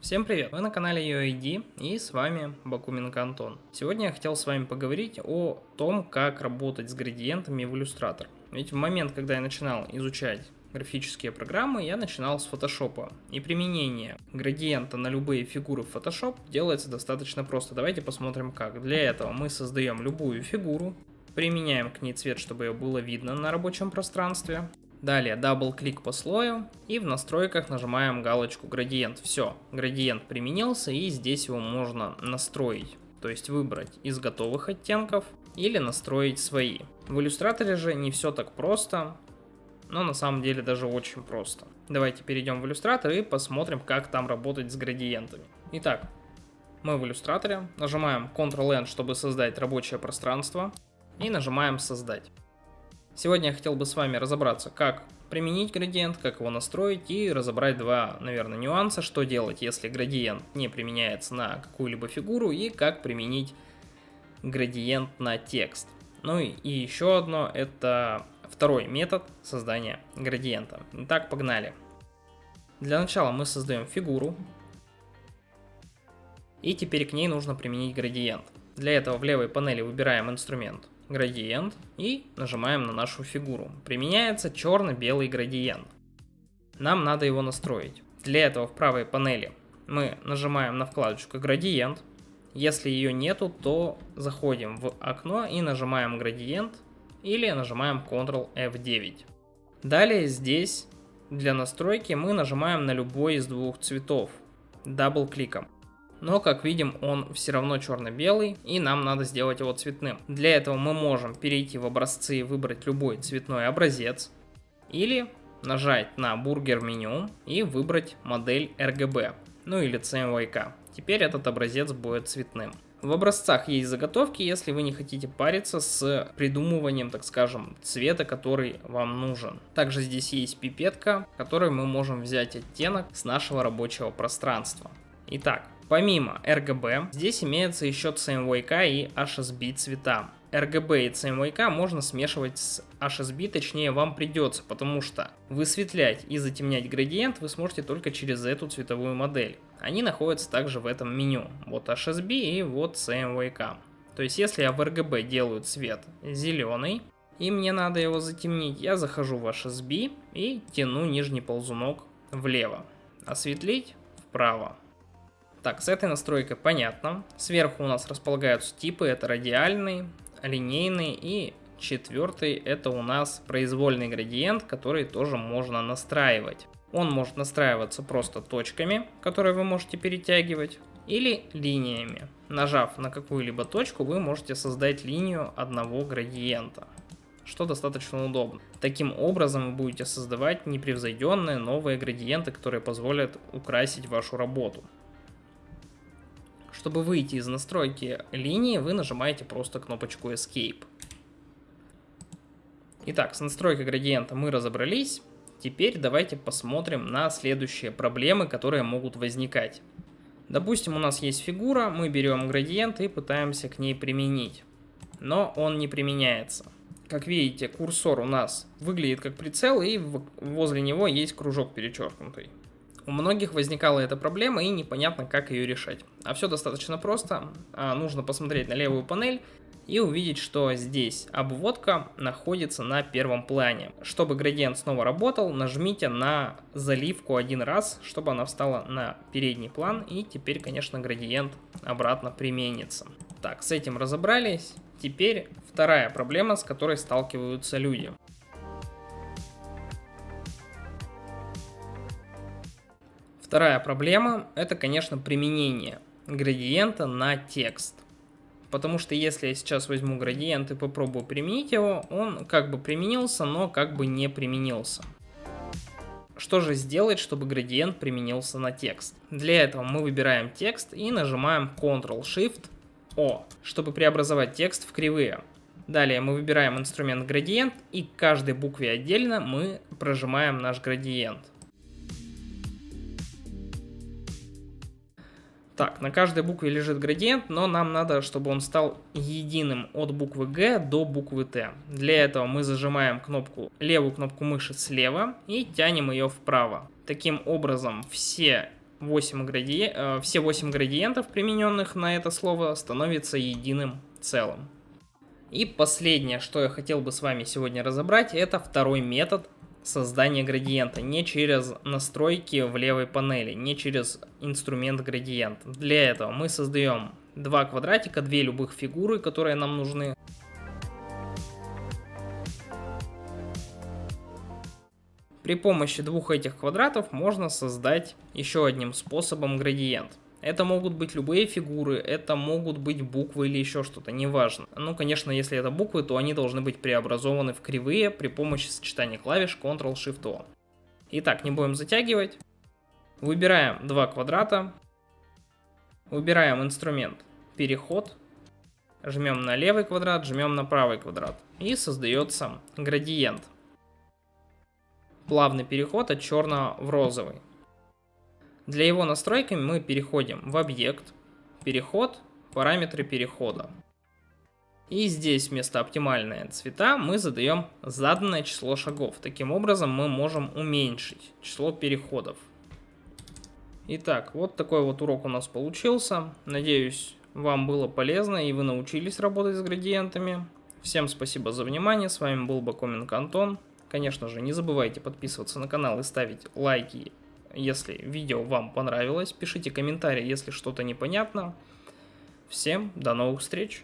Всем привет! Вы на канале UID и с вами Бакуменко Антон. Сегодня я хотел с вами поговорить о том, как работать с градиентами в Illustrator. Ведь в момент, когда я начинал изучать графические программы, я начинал с Photoshop. И применение градиента на любые фигуры в Photoshop делается достаточно просто. Давайте посмотрим как. Для этого мы создаем любую фигуру, применяем к ней цвет, чтобы ее было видно на рабочем пространстве. Далее double click по слою и в настройках нажимаем галочку градиент. Все, градиент применился и здесь его можно настроить. То есть выбрать из готовых оттенков или настроить свои. В иллюстраторе же не все так просто, но на самом деле даже очень просто. Давайте перейдем в иллюстратор и посмотрим, как там работать с градиентами. Итак, мы в иллюстраторе, нажимаем Ctrl-N, чтобы создать рабочее пространство и нажимаем создать. Сегодня я хотел бы с вами разобраться, как применить градиент, как его настроить и разобрать два, наверное, нюанса, что делать, если градиент не применяется на какую-либо фигуру и как применить градиент на текст. Ну и, и еще одно, это второй метод создания градиента. Итак, погнали. Для начала мы создаем фигуру, и теперь к ней нужно применить градиент. Для этого в левой панели выбираем инструмент градиент и нажимаем на нашу фигуру. Применяется черно-белый градиент. Нам надо его настроить. Для этого в правой панели мы нажимаем на вкладочку градиент. Если ее нету, то заходим в окно и нажимаем градиент или нажимаем Ctrl F9. Далее здесь для настройки мы нажимаем на любой из двух цветов double кликом но как видим он все равно черно-белый и нам надо сделать его цветным. Для этого мы можем перейти в образцы и выбрать любой цветной образец или нажать на бургер меню и выбрать модель RGB, ну или CMYK. Теперь этот образец будет цветным. В образцах есть заготовки, если вы не хотите париться с придумыванием, так скажем, цвета, который вам нужен. Также здесь есть пипетка, которой мы можем взять оттенок с нашего рабочего пространства. Итак, Помимо RGB, здесь имеется еще CMYK и HSB цвета. RGB и CMYK можно смешивать с HSB, точнее вам придется, потому что высветлять и затемнять градиент вы сможете только через эту цветовую модель. Они находятся также в этом меню. Вот HSB и вот CMYK. То есть если я в RGB делаю цвет зеленый, и мне надо его затемнить, я захожу в HSB и тяну нижний ползунок влево. Осветлить вправо. Так, с этой настройкой понятно. Сверху у нас располагаются типы, это радиальный, линейный и четвертый это у нас произвольный градиент, который тоже можно настраивать. Он может настраиваться просто точками, которые вы можете перетягивать, или линиями. Нажав на какую-либо точку, вы можете создать линию одного градиента, что достаточно удобно. Таким образом вы будете создавать непревзойденные новые градиенты, которые позволят украсить вашу работу. Чтобы выйти из настройки линии, вы нажимаете просто кнопочку Escape. Итак, с настройкой градиента мы разобрались. Теперь давайте посмотрим на следующие проблемы, которые могут возникать. Допустим, у нас есть фигура, мы берем градиент и пытаемся к ней применить. Но он не применяется. Как видите, курсор у нас выглядит как прицел, и возле него есть кружок перечеркнутый. У многих возникала эта проблема и непонятно, как ее решать. А все достаточно просто. А, нужно посмотреть на левую панель и увидеть, что здесь обводка находится на первом плане. Чтобы градиент снова работал, нажмите на заливку один раз, чтобы она встала на передний план. И теперь, конечно, градиент обратно применится. Так, с этим разобрались. Теперь вторая проблема, с которой сталкиваются люди. Вторая проблема – это, конечно, применение градиента на текст. Потому что если я сейчас возьму градиент и попробую применить его, он как бы применился, но как бы не применился. Что же сделать, чтобы градиент применился на текст? Для этого мы выбираем текст и нажимаем Ctrl-Shift-O, чтобы преобразовать текст в кривые. Далее мы выбираем инструмент градиент и к каждой букве отдельно мы прожимаем наш градиент. Так, на каждой букве лежит градиент, но нам надо, чтобы он стал единым от буквы Г до буквы Т. Для этого мы зажимаем кнопку, левую кнопку мыши слева и тянем ее вправо. Таким образом, все 8 градиен... э, все 8 градиентов, примененных на это слово, становятся единым целым. И последнее, что я хотел бы с вами сегодня разобрать, это второй метод создания градиента. Не через настройки в левой панели, не через инструмент градиент. Для этого мы создаем два квадратика, две любых фигуры, которые нам нужны. При помощи двух этих квадратов можно создать еще одним способом градиент. Это могут быть любые фигуры, это могут быть буквы или еще что-то, неважно. Ну, конечно, если это буквы, то они должны быть преобразованы в кривые при помощи сочетания клавиш Ctrl-Shift-O. Итак, не будем затягивать. Выбираем два квадрата. Выбираем инструмент переход. Жмем на левый квадрат, жмем на правый квадрат. И создается градиент плавный переход от черного в розовый. Для его настройки мы переходим в объект, переход, параметры перехода. И здесь вместо оптимальные цвета мы задаем заданное число шагов. Таким образом мы можем уменьшить число переходов. Итак, вот такой вот урок у нас получился. Надеюсь, вам было полезно и вы научились работать с градиентами. Всем спасибо за внимание, с вами был Бакоменко Антон. Конечно же, не забывайте подписываться на канал и ставить лайки, если видео вам понравилось. Пишите комментарии, если что-то непонятно. Всем до новых встреч!